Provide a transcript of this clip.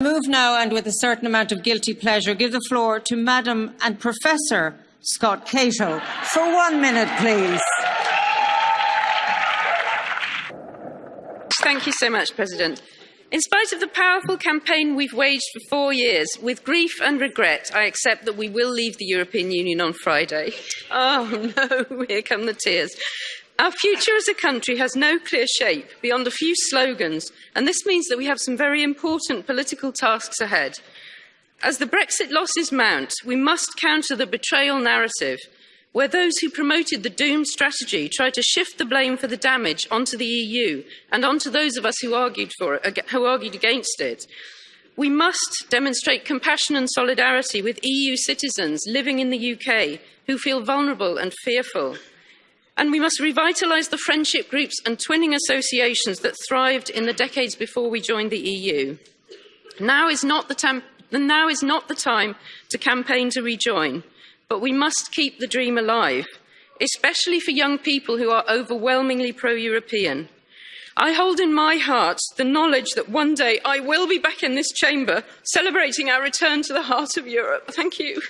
Move now and with a certain amount of guilty pleasure give the floor to Madam and Professor Scott Cato for one minute, please. Thank you so much, President. In spite of the powerful campaign we've waged for four years, with grief and regret, I accept that we will leave the European Union on Friday. Oh no, here come the tears. Our future as a country has no clear shape beyond a few slogans, and this means that we have some very important political tasks ahead. As the Brexit losses mount, we must counter the betrayal narrative where those who promoted the doom strategy tried to shift the blame for the damage onto the EU and onto those of us who argued, for it, who argued against it. We must demonstrate compassion and solidarity with EU citizens living in the UK who feel vulnerable and fearful. And we must revitalise the friendship groups and twinning associations that thrived in the decades before we joined the EU. Now is not the, time, now is not the time to campaign to rejoin but we must keep the dream alive, especially for young people who are overwhelmingly pro European. I hold in my heart the knowledge that one day I will be back in this chamber celebrating our return to the heart of Europe. Thank you.